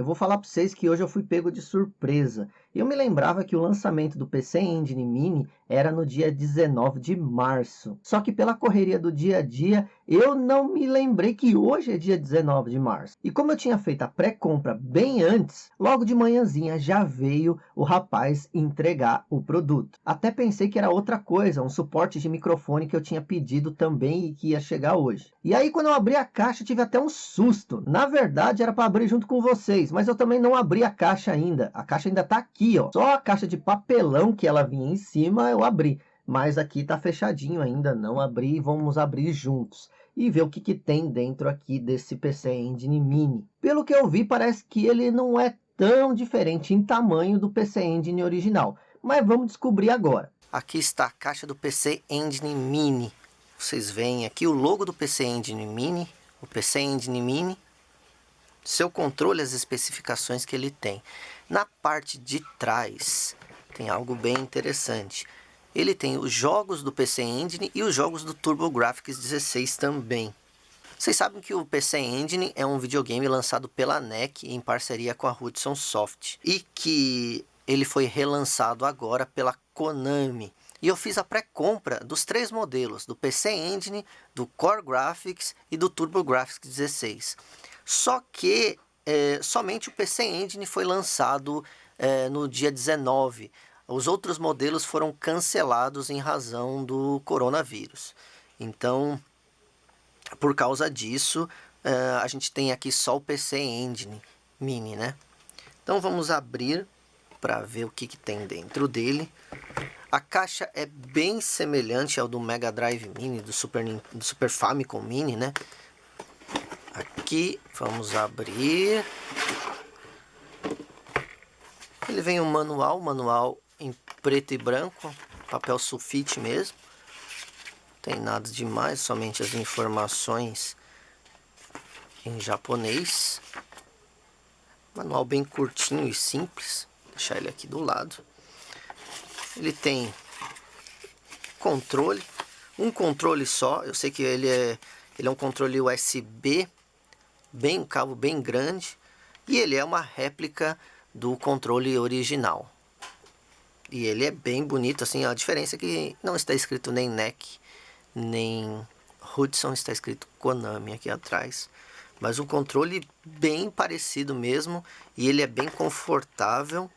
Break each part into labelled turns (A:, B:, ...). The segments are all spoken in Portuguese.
A: Eu vou falar para vocês que hoje eu fui pego de surpresa. Eu me lembrava que o lançamento do PC Engine Mini era no dia 19 de março. Só que pela correria do dia a dia, eu não me lembrei que hoje é dia 19 de março. E como eu tinha feito a pré-compra bem antes, logo de manhãzinha já veio o rapaz entregar o produto. Até pensei que era outra coisa, um suporte de microfone que eu tinha pedido também e que ia chegar hoje. E aí quando eu abri a caixa, tive até um susto. Na verdade era para abrir junto com vocês, mas eu também não abri a caixa ainda. A caixa ainda está aqui ó, só a caixa de papelão que ela vinha em cima eu abri, mas aqui tá fechadinho ainda, não abri, vamos abrir juntos e ver o que, que tem dentro aqui desse PC Engine Mini. Pelo que eu vi, parece que ele não é tão diferente em tamanho do PC Engine original, mas vamos descobrir agora.
B: Aqui está a caixa do PC Engine Mini. Vocês veem aqui o logo do PC Engine Mini, o PC Engine Mini, seu controle, as especificações que ele tem. Na parte de trás tem algo bem interessante. Ele tem os jogos do PC Engine e os jogos do TurboGrafx 16 também. Vocês sabem que o PC Engine é um videogame lançado pela NEC em parceria com a Hudson Soft. E que ele foi relançado agora pela Konami. E eu fiz a pré-compra dos três modelos, do PC Engine, do Core Graphics e do TurboGrafx 16. Só que é, somente o PC Engine foi lançado é, no dia 19. Os outros modelos foram cancelados em razão do coronavírus. Então, por causa disso, é, a gente tem aqui só o PC Engine Mini, né? Então vamos abrir para ver o que, que tem dentro dele. A caixa é bem semelhante ao do Mega Drive Mini, do Super, do Super Famicom Mini, né? aqui, vamos abrir. Ele vem um manual, manual em preto e branco, papel sulfite mesmo. Tem nada demais, somente as informações em japonês. Manual bem curtinho e simples. Vou deixar ele aqui do lado. Ele tem controle, um controle só. Eu sei que ele é, ele é um controle USB bem um cabo bem grande e ele é uma réplica do controle original. E ele é bem bonito, assim, a diferença é que não está escrito nem NEC, nem Hudson, está escrito Konami aqui atrás. Mas o controle bem parecido mesmo, e ele é bem confortável,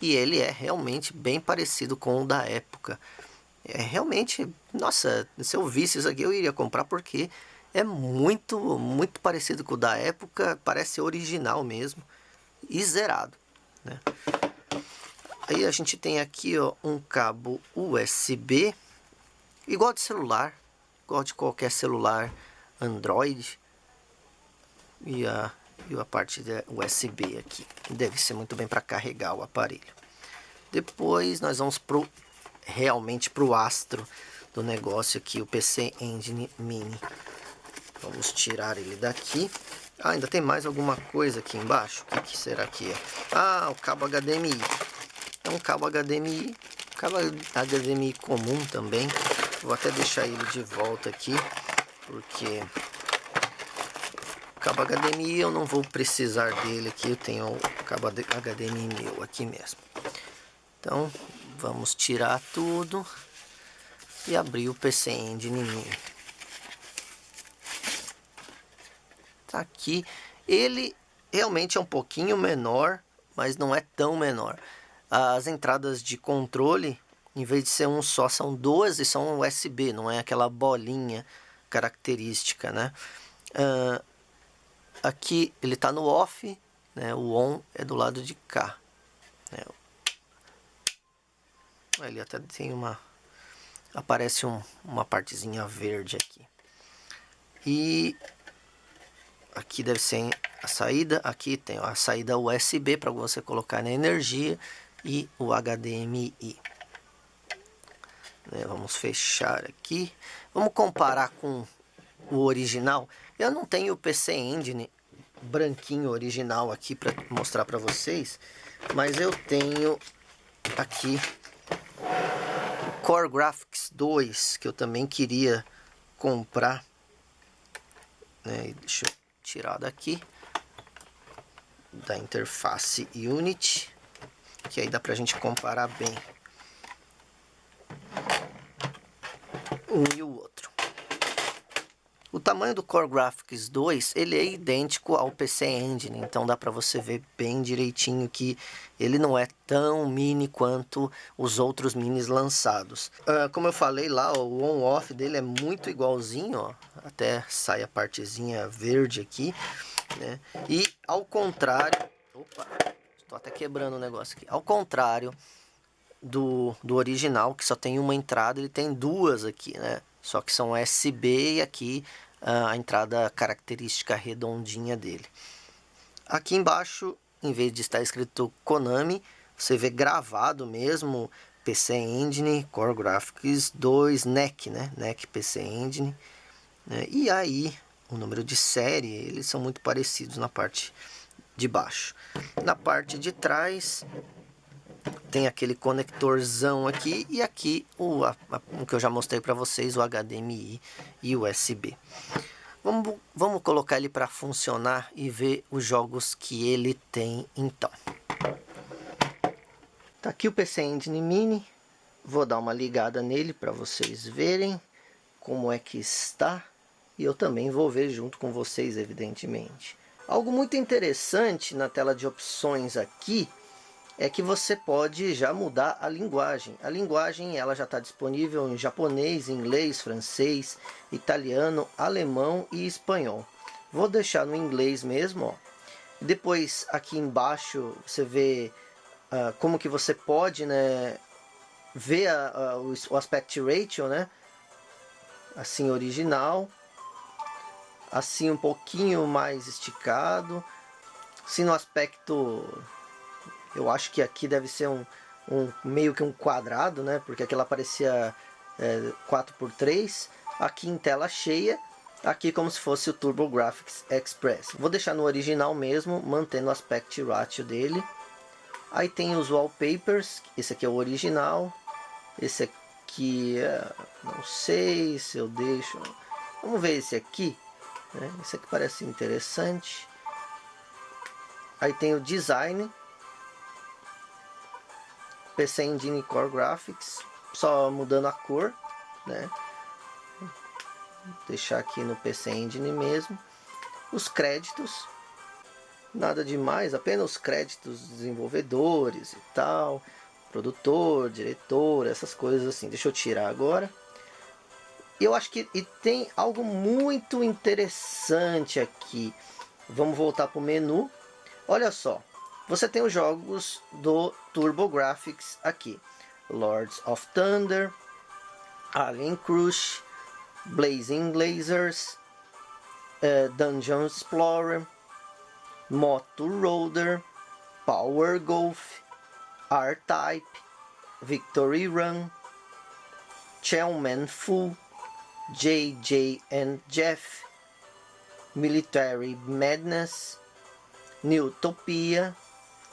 B: e ele é realmente bem parecido com o da época. É realmente, nossa, se eu visse isso aqui eu iria comprar porque é muito, muito parecido com o da época, parece original mesmo e zerado, né? Aí a gente tem aqui ó, um cabo USB, igual de celular, igual de qualquer celular Android. E a, e a parte da USB aqui, deve ser muito bem para carregar o aparelho. Depois nós vamos pro, realmente para o astro do negócio aqui, o PC Engine Mini. Vamos tirar ele daqui. Ah, ainda tem mais alguma coisa aqui embaixo. O que, que será que é? Ah, o cabo HDMI. É um cabo HDMI. Cabo HDMI comum também. Vou até deixar ele de volta aqui. Porque o cabo HDMI eu não vou precisar dele aqui. Eu tenho o cabo HDMI meu aqui mesmo. Então, vamos tirar tudo. E abrir o PC Engine Mini. Tá aqui. Ele realmente é um pouquinho menor, mas não é tão menor. As entradas de controle, em vez de ser um só, são duas e são USB, não é aquela bolinha característica, né? Uh, aqui ele está no off, né? o on é do lado de cá. Né? Ele até tem uma... aparece um, uma partezinha verde aqui. E aqui deve ser a saída, aqui tem a saída USB para você colocar na energia e o HDMI. Né, vamos fechar aqui. Vamos comparar com o original. Eu não tenho o PC Engine branquinho original aqui para mostrar para vocês, mas eu tenho aqui o Core Graphics 2 que eu também queria comprar. Né? Deixa eu tirar daqui. da interface Unity, que aí dá pra gente comparar bem um e o outro. O tamanho do Core Graphics 2, ele é idêntico ao PC Engine, então dá para você ver bem direitinho que ele não é tão mini quanto os outros minis lançados. Uh, como eu falei lá, o on-off dele é muito igualzinho, ó, até sai a partezinha verde aqui, né? E ao contrário... Opa, estou até quebrando o negócio aqui. Ao contrário do, do original, que só tem uma entrada, ele tem duas aqui, né? Só que são USB e aqui uh, a entrada característica redondinha dele. Aqui embaixo, em vez de estar escrito Konami, você vê gravado mesmo PC Engine, Core Graphics 2, NEC, né? NEC PC Engine. Né? E aí, o número de série, eles são muito parecidos na parte de baixo. Na parte de trás, tem aquele conectorzão aqui e aqui o, a, o que eu já mostrei para vocês, o HDMI e USB. Vamos, vamos colocar ele para funcionar e ver os jogos que ele tem então. Tá aqui o PC Engine Mini. Vou dar uma ligada nele para vocês verem como é que está. E eu também vou ver junto com vocês, evidentemente. Algo muito interessante na tela de opções aqui é que você pode já mudar a linguagem. A linguagem ela já está disponível em japonês, inglês, francês, italiano, alemão e espanhol. Vou deixar no inglês mesmo. Ó. Depois aqui embaixo você vê uh, como que você pode né, ver a, a, o, aspect ratio, né? assim original, assim um pouquinho mais esticado, assim no aspecto eu acho que aqui deve ser um, um meio que um quadrado, né? Porque aquela parecia é, 4x3. Aqui em tela cheia. Aqui como se fosse o TurboGrafx Express. Vou deixar no original mesmo, mantendo o aspect ratio dele. Aí tem os wallpapers. Esse aqui é o original. Esse aqui, é, não sei se eu deixo... Vamos ver esse aqui. Né? Esse aqui parece interessante. Aí tem o design PC Engine Core Graphics, só mudando a cor, né? Vou deixar aqui no PC Engine mesmo. Os créditos, nada demais, apenas os créditos desenvolvedores e tal, produtor, diretor, essas coisas assim. Deixa eu tirar agora. Eu acho que e tem algo muito interessante aqui. Vamos voltar para o menu. Olha só, você tem os jogos do TurboGrafx aqui. Lords of Thunder, Alien Crush, Blazing Lasers, uh, Dungeon Explorer, Moto Roader, Power Golf, R-Type, Victory Run, Chelman Fu, JJ and Jeff, Military Madness, Newtopia,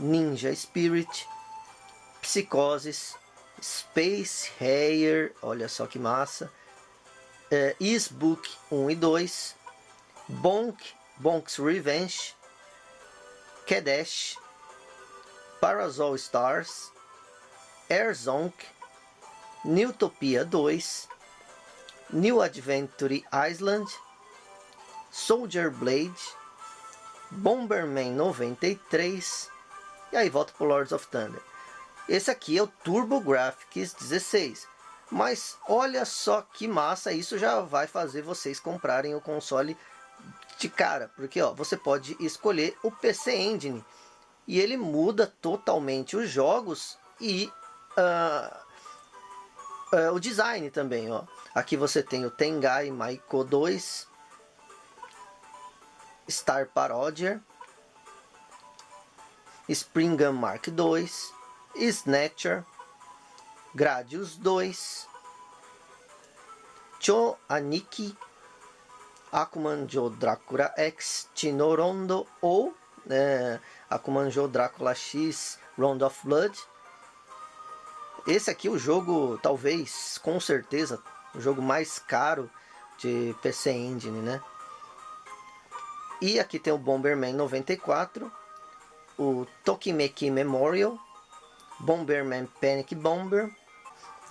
B: Ninja Spirit, Psicoses, Space Hair, olha só que massa, é, Isbook 1 e 2, Bonk, Bonk's Revenge, Kadesh, Parasol Stars, Airzonk, Newtopia 2, New Adventure Island, Soldier Blade, Bomberman 93, e aí volta para Lords of Thunder. Esse aqui é o TurboGrafx 16. Mas olha só que massa, isso já vai fazer vocês comprarem o console de cara. Porque ó, você pode escolher o PC Engine. E ele muda totalmente os jogos e uh, uh, o design também. Ó. Aqui você tem o Tengai Maiko 2, Star Parodier, Springham Mark II, Snatcher, Gradius 2, Cho Aniki, Akuman Jo Dracula X, Tinorondo ou é, Akuman Jo Dracula X, Round of Blood. Esse aqui o jogo, talvez, com certeza, o jogo mais caro de PC Engine, né? E aqui tem o Bomberman 94, o Tokimeki Memorial, Bomberman Panic Bomber,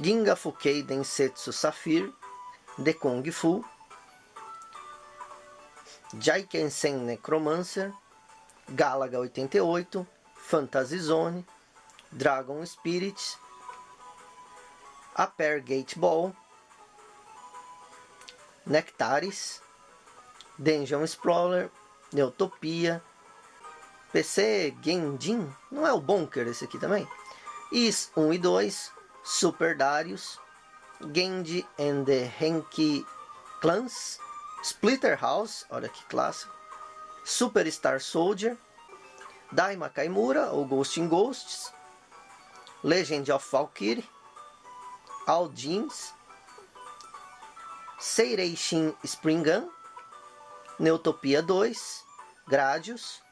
B: Ginga Fukei Densetsu Saphir, The Kung Fu, Jaikensen Necromancer, Galaga 88, Fantasy Zone, Dragon Spirit, Aper Gate Ball, Nectaris, Dungeon Explorer, Neutopia, PC Genjin, não é o Bunker esse aqui também? Is 1 e 2, Super Darius, Genji and the Henki Clans, Splitter House, olha que clássico, Superstar Soldier, Daima Kaimura, ou Ghost in Ghosts, Legend of Valkyrie, All Jeans, Seirei Shin Spring Gun, Neutopia 2, Gradius,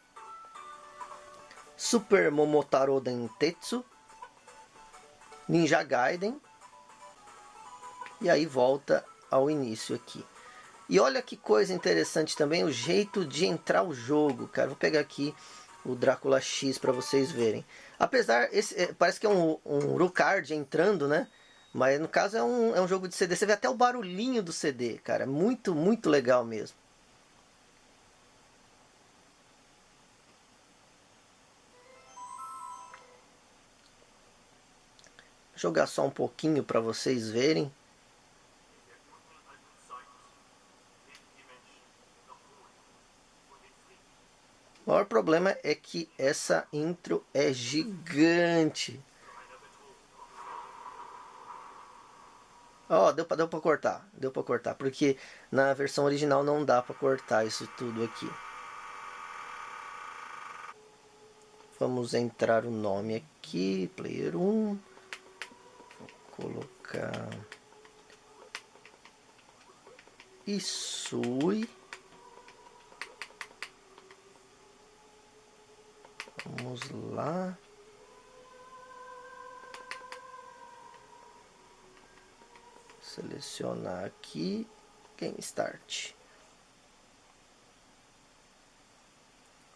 B: Super Momotaro Dentetsu, Ninja Gaiden, e aí volta ao início aqui. E olha que coisa interessante também, o jeito de entrar o jogo, cara. Vou pegar aqui o Drácula X para vocês verem. Apesar, esse, é, parece que é um, um entrando, né? Mas no caso é um, é um jogo de CD. Você vê até o barulhinho do CD, cara. Muito, muito legal mesmo. Vou jogar só um pouquinho para vocês verem. O maior problema é que essa intro é gigante. Ó, oh, deu deu pra cortar. Deu pra cortar. Porque na versão original não dá pra cortar isso tudo aqui. Vamos entrar o nome aqui. Player 1. Vou colocar... Isui. Vamos lá. Selecionar aqui. Game Start.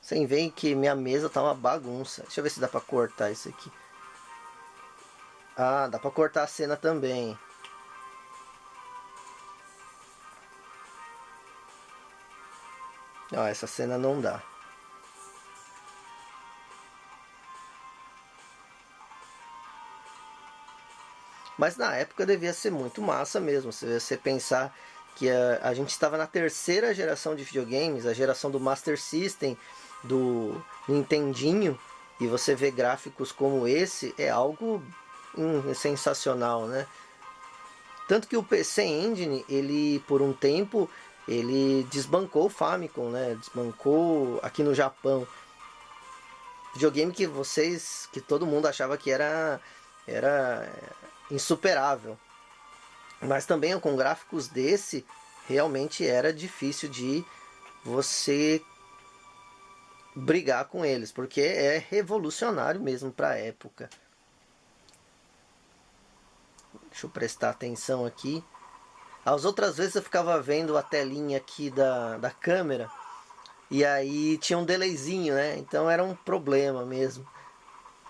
B: Sem ver que minha mesa tá uma bagunça. Deixa eu ver se dá pra cortar isso aqui. Ah, dá pra cortar a cena também. Ó, essa cena não dá. Mas na época devia ser muito massa mesmo. Se você pensar que a, a gente estava na terceira geração de videogames, a geração do Master System, do Nintendinho, e você vê gráficos como esse, é algo hum, sensacional, né? Tanto que o PC Engine, ele por um tempo, ele desbancou o Famicom, né? Desbancou aqui no Japão. Videogame que vocês, que todo mundo achava que era era insuperável. Mas também com gráficos desse, realmente era difícil de você brigar com eles, porque é revolucionário mesmo para a época. Deixa eu prestar atenção aqui. As outras vezes eu ficava vendo a telinha aqui da, da câmera e aí tinha um delayzinho, né? Então era um problema mesmo.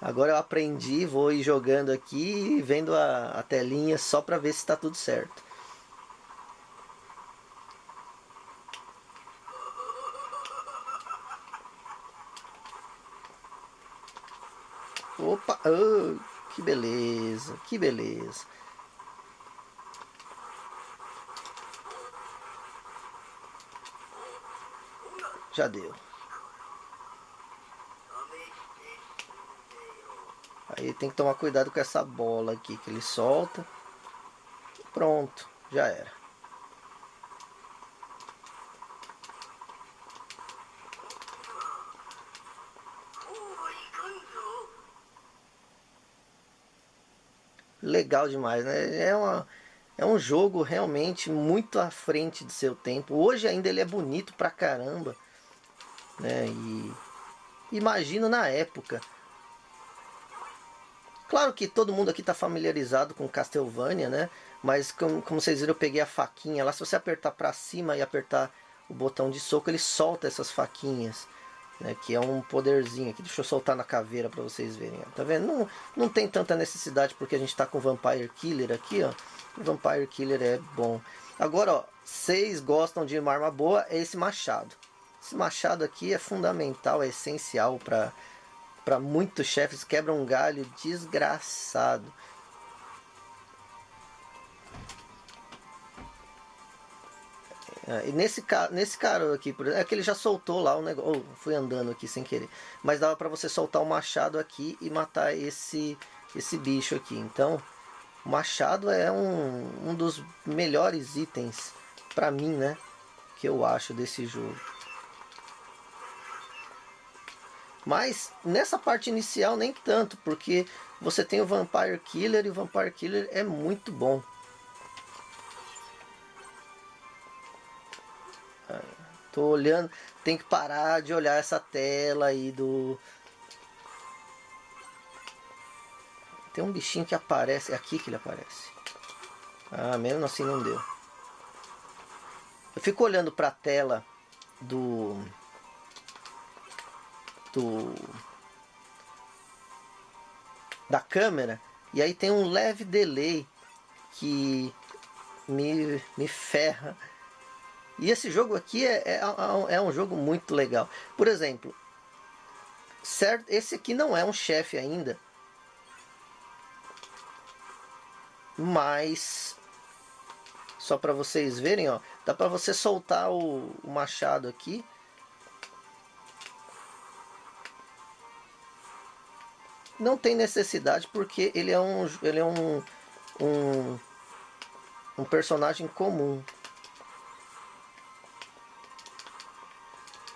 B: Agora eu aprendi, vou ir jogando aqui e vendo a, a telinha só para ver se está tudo certo. Opa, oh, que beleza, que beleza. Já deu. Aí tem que tomar cuidado com essa bola aqui que ele solta. Pronto, já era. Legal demais, né? É, uma, é um jogo realmente muito à frente do seu tempo. Hoje ainda ele é bonito pra caramba. Né? E imagino na época Claro que todo mundo aqui está familiarizado com Castlevania, né? Mas como, como, vocês viram, eu peguei a faquinha lá. Se você apertar para cima e apertar o botão de soco, ele solta essas faquinhas. né, que é um poderzinho aqui. Deixa eu soltar na caveira para vocês verem. Ó. Tá vendo? Não, não tem tanta necessidade porque a gente está com Vampire Killer aqui, ó. O Vampire Killer é bom. Agora, ó, vocês gostam de uma arma boa, é esse machado. Esse machado aqui é fundamental, é essencial para para muitos chefes. Quebra um galho desgraçado. É, e nesse, nesse cara aqui, por exemplo, é que ele já soltou lá o negócio. Oh, fui andando aqui sem querer. Mas dava para você soltar o machado aqui e matar esse, esse bicho aqui. Então, o machado é um, um dos melhores itens para mim, né? Que eu acho desse jogo. Mas nessa parte inicial nem tanto, porque você tem o Vampire Killer e o Vampire Killer é muito bom. Tô olhando, tem que parar de olhar essa tela aí do... Tem um bichinho que aparece, é aqui que ele aparece. Ah, mesmo assim não deu. Eu fico olhando para a tela do... Do... Da câmera. E aí tem um leve delay que me, me ferra e esse jogo aqui é, é, é, é um jogo muito legal. Por exemplo, certo, esse aqui não é um chefe ainda. Mas, só para vocês verem, ó, dá para você soltar o, o machado aqui. Não tem necessidade porque ele é um, ele é um, um, um personagem comum.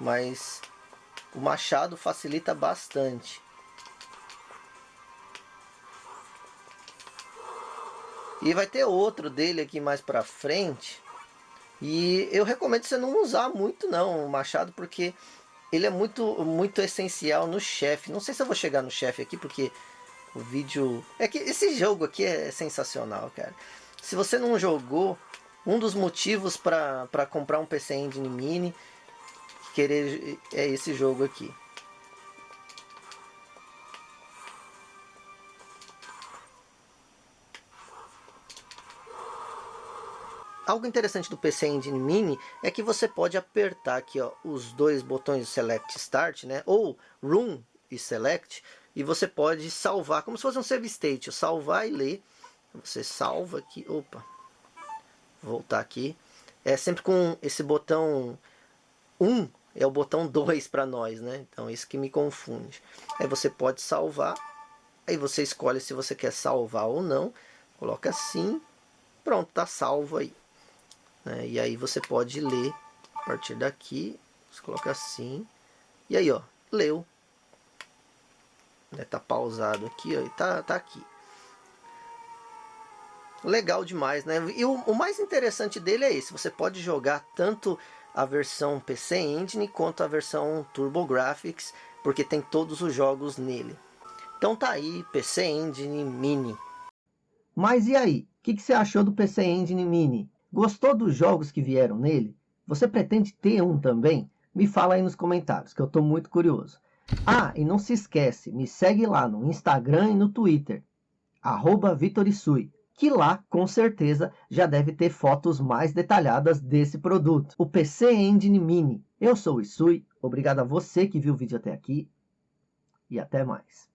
B: mas o machado facilita bastante. E vai ter outro dele aqui mais pra frente. E eu recomendo você não usar muito não o machado, porque ele é muito, muito essencial no chefe. Não sei se eu vou chegar no chefe aqui, porque o vídeo... É que esse jogo aqui é sensacional, cara. Se você não jogou, um dos motivos para comprar um PC Engine Mini querer é esse jogo aqui. Algo interessante do PC Engine Mini é que você pode apertar aqui ó, os dois botões Select Start, né, ou Room e Select, e você pode salvar, como se fosse um save state, salvar e ler. Você salva aqui, opa, voltar aqui. É sempre com esse botão 1 é o botão 2 para nós, né? Então isso que me confunde. Aí você pode salvar, aí você escolhe se você quer salvar ou não, coloca assim, pronto, tá salvo aí. Né? E aí você pode ler a partir daqui, você coloca assim, e aí ó, leu. Né? Tá pausado aqui, ó, e tá, tá aqui. Legal demais, né? E o, o mais interessante dele é esse, você pode jogar tanto a versão PC Engine quanto a versão TurboGrafx, porque tem todos os jogos nele. Então tá aí, PC Engine Mini.
A: Mas e aí, o que, que você achou do PC Engine Mini? Gostou dos jogos que vieram nele? Você pretende ter um também? Me fala aí nos comentários, que eu estou muito curioso. Ah, e não se esquece, me segue lá no Instagram e no Twitter, arroba Vitorisui que lá, com certeza, já deve ter fotos mais detalhadas desse produto. O PC Engine Mini. Eu sou o Isui, obrigado a você que viu o vídeo até aqui e até mais.